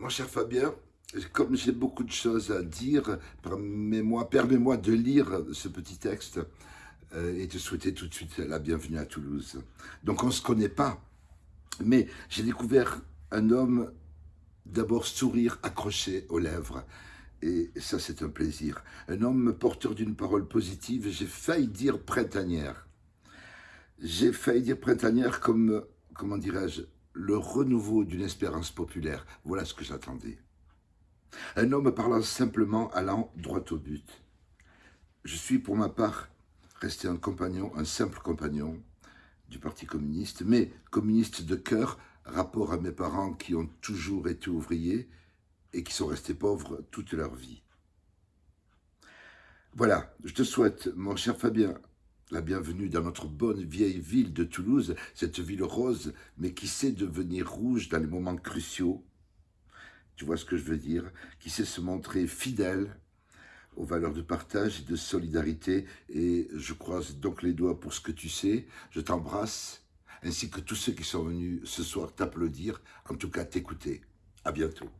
Mon cher Fabien, comme j'ai beaucoup de choses à dire, permets-moi de lire ce petit texte euh, et te souhaiter tout de suite la bienvenue à Toulouse. Donc on ne se connaît pas, mais j'ai découvert un homme d'abord sourire accroché aux lèvres, et ça c'est un plaisir. Un homme porteur d'une parole positive, j'ai failli dire printanière. J'ai failli dire printanière comme, comment dirais-je, le renouveau d'une espérance populaire. Voilà ce que j'attendais. Un homme parlant simplement, allant droit au but. Je suis pour ma part resté un compagnon, un simple compagnon du Parti communiste, mais communiste de cœur, rapport à mes parents qui ont toujours été ouvriers et qui sont restés pauvres toute leur vie. Voilà, je te souhaite, mon cher Fabien, la bienvenue dans notre bonne vieille ville de Toulouse, cette ville rose, mais qui sait devenir rouge dans les moments cruciaux. Tu vois ce que je veux dire? Qui sait se montrer fidèle aux valeurs de partage et de solidarité. Et je croise donc les doigts pour ce que tu sais. Je t'embrasse, ainsi que tous ceux qui sont venus ce soir t'applaudir, en tout cas t'écouter. À bientôt.